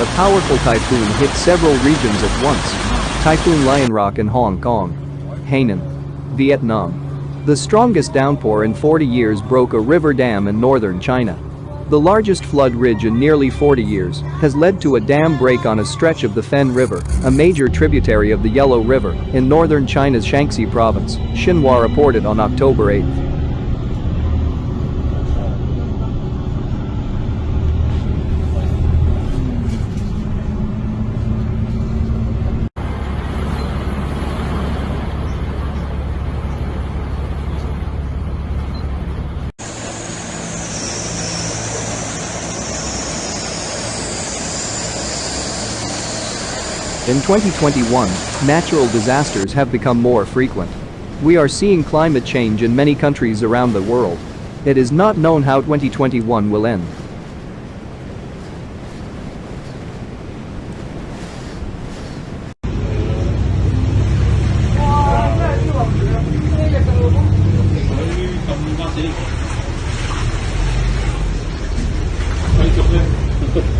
a powerful typhoon hit several regions at once. Typhoon Lionrock in Hong Kong. Hainan. Vietnam. The strongest downpour in 40 years broke a river dam in northern China. The largest flood ridge in nearly 40 years has led to a dam break on a stretch of the Fen River, a major tributary of the Yellow River, in northern China's Shanxi province, Xinhua reported on October 8. In 2021, natural disasters have become more frequent. We are seeing climate change in many countries around the world. It is not known how 2021 will end. Chụp lên